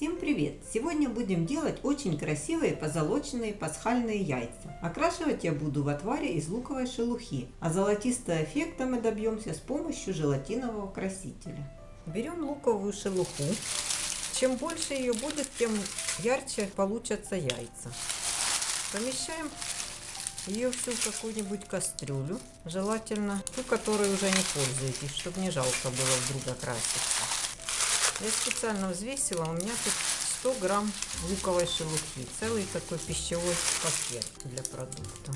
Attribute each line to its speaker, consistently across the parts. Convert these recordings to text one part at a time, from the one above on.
Speaker 1: Всем привет! Сегодня будем делать очень красивые позолоченные пасхальные яйца. Окрашивать я буду в отваре из луковой шелухи, а золотистого эффекта мы добьемся с помощью желатинового красителя. Берем луковую шелуху. Чем больше ее будет, тем ярче получатся яйца. Помещаем ее всю в какую-нибудь кастрюлю, желательно ту, которой уже не пользуетесь, чтобы не жалко было вдруг окраситься. Я специально взвесила, у меня тут 100 грамм луковой шелухи. Целый такой пищевой пакет для продукта.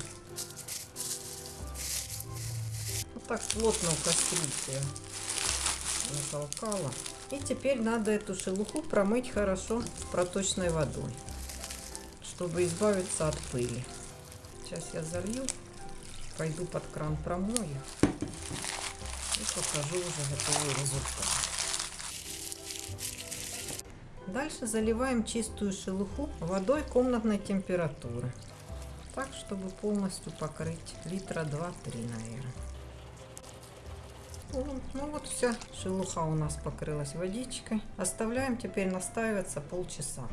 Speaker 1: Вот так плотно в кастрюльце натолкала. И теперь надо эту шелуху промыть хорошо проточной водой, чтобы избавиться от пыли. Сейчас я залью, пойду под кран промою и покажу уже готовый результат. Дальше заливаем чистую шелуху водой комнатной температуры. Так, чтобы полностью покрыть литра 2-3, наверное. Ну вот вся шелуха у нас покрылась водичкой. Оставляем теперь настаиваться полчаса.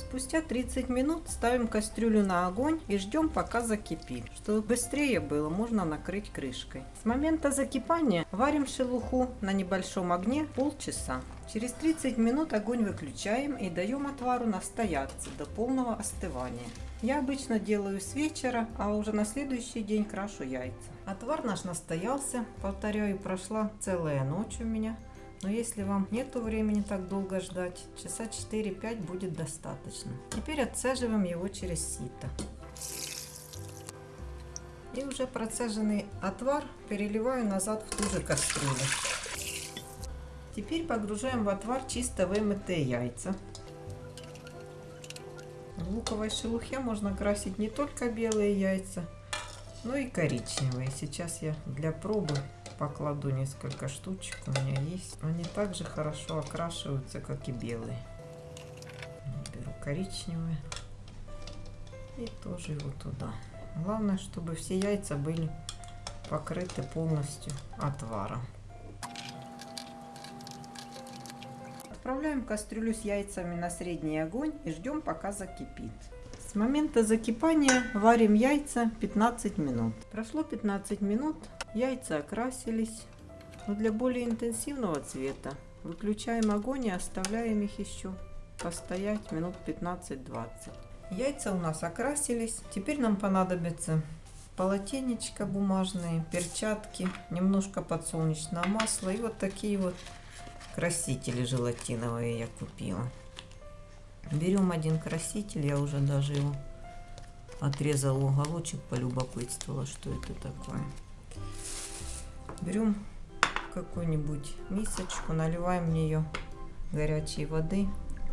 Speaker 1: Спустя 30 минут ставим кастрюлю на огонь и ждем пока закипит. Чтобы быстрее было, можно накрыть крышкой. С момента закипания варим шелуху на небольшом огне полчаса. Через 30 минут огонь выключаем и даем отвару настояться до полного остывания. Я обычно делаю с вечера, а уже на следующий день крашу яйца. Отвар наш настоялся, повторяю, прошла целая ночь у меня. Но если вам нету времени так долго ждать, часа 4-5 будет достаточно. Теперь отцеживаем его через сито. И уже процеженный отвар переливаю назад в ту же кастрюлю. Теперь погружаем в отвар чисто вымытые яйца. В луковой шелухе можно красить не только белые яйца, но и коричневые. Сейчас я для пробы покладу несколько штучек, у меня есть. Они также хорошо окрашиваются, как и белые. Беру коричневые и тоже его туда. Главное, чтобы все яйца были покрыты полностью отваром. Отправляем кастрюлю с яйцами на средний огонь и ждем пока закипит. С момента закипания варим яйца 15 минут. Прошло 15 минут, Яйца окрасились. Но для более интенсивного цвета выключаем огонь и оставляем их еще постоять минут 15-20. Яйца у нас окрасились. Теперь нам понадобится полотенечко бумажные, перчатки, немножко подсолнечного масла и вот такие вот красители желатиновые я купила. Берем один краситель, я уже даже его отрезала уголочек, полюбопытствовала, что это такое. Берем какую-нибудь мисочку, наливаем в нее горячей воды,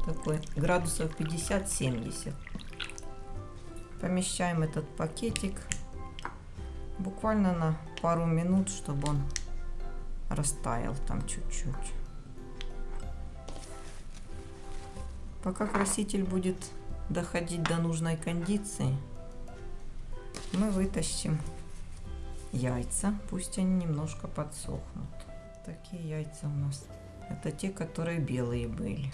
Speaker 1: такой градусов 50-70. Помещаем этот пакетик буквально на пару минут, чтобы он растаял там чуть-чуть. Пока краситель будет доходить до нужной кондиции, мы вытащим яйца, пусть они немножко подсохнут. Такие яйца у нас. Это те, которые белые были.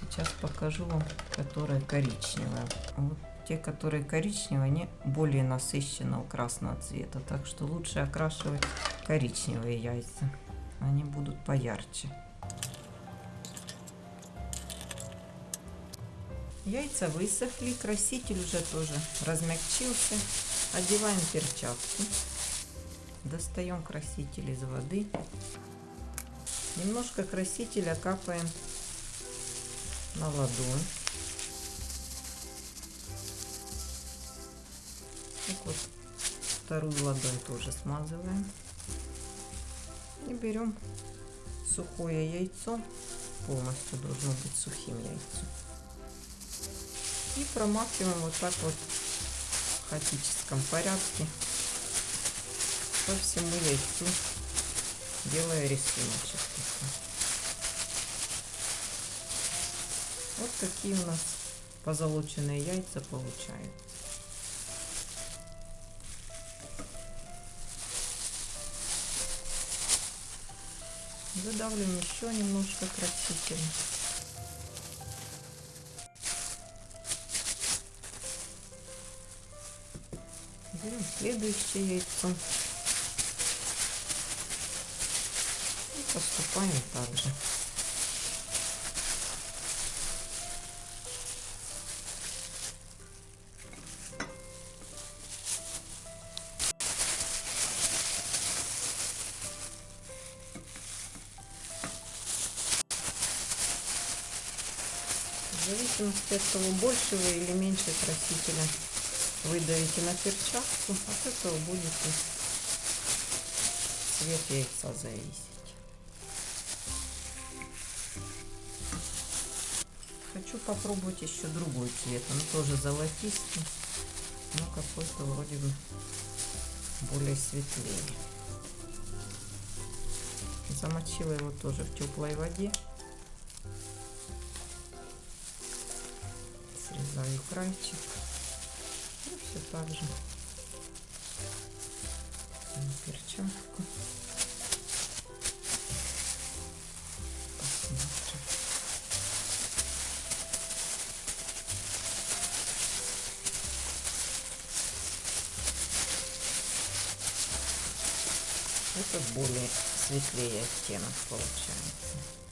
Speaker 1: Сейчас покажу вам, которые коричневые. Вот те, которые коричневые, они более насыщенного красного цвета. Так что лучше окрашивать коричневые яйца. Они будут поярче. Яйца высохли, краситель уже тоже размягчился. Одеваем перчатки. Достаем краситель из воды. Немножко красителя капаем на ладонь. Так вот, вторую ладонь тоже смазываем. И берем сухое яйцо. Полностью должно быть сухим яйцом. И промакиваем вот так вот в хаотическом порядке по всему яйцу, делая рисуночек. Вот такие у нас позолоченные яйца получаются. Выдавливаем еще немножко красителя. Берем следующее яйцо. И поступаем так же. В зависимости от того, больше вы или меньше красителя вы давите на перчатку, от этого будет и цвет яйца зависеть. Хочу попробовать еще другой цвет, он тоже золотистый, но какой-то вроде бы более светлее. Замочила его тоже в теплой воде. Срезаю крайчик. И все так же. На перчатку. Посмотрим. Это более светлее оттенок получается.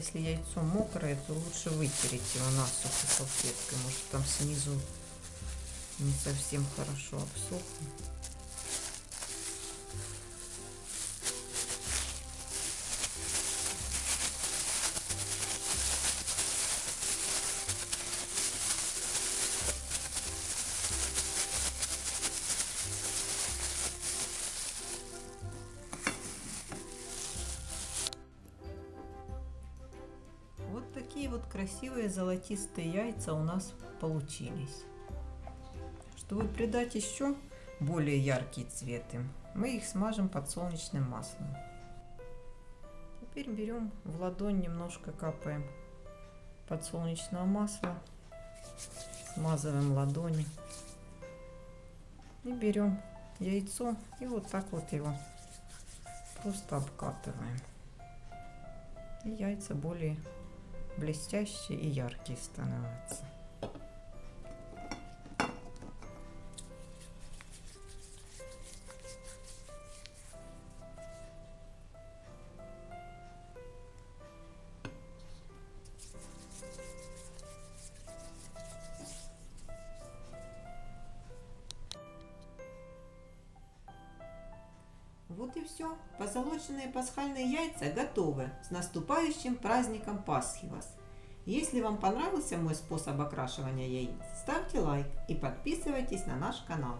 Speaker 1: Если яйцо мокрое, то лучше вытереть его насухо салфеткой. Может там снизу не совсем хорошо обсохло. Вот красивые золотистые яйца у нас получились. Чтобы придать еще более яркий цвет им, мы их смажем подсолнечным маслом. Теперь берем в ладонь, немножко капаем подсолнечного масла, смазываем ладони и берем яйцо и вот так вот его просто обкатываем. И яйца более блестящие и яркие становятся. И все. Позолоченные пасхальные яйца готовы. С наступающим праздником Пасхи вас! Если вам понравился мой способ окрашивания яиц, ставьте лайк и подписывайтесь на наш канал.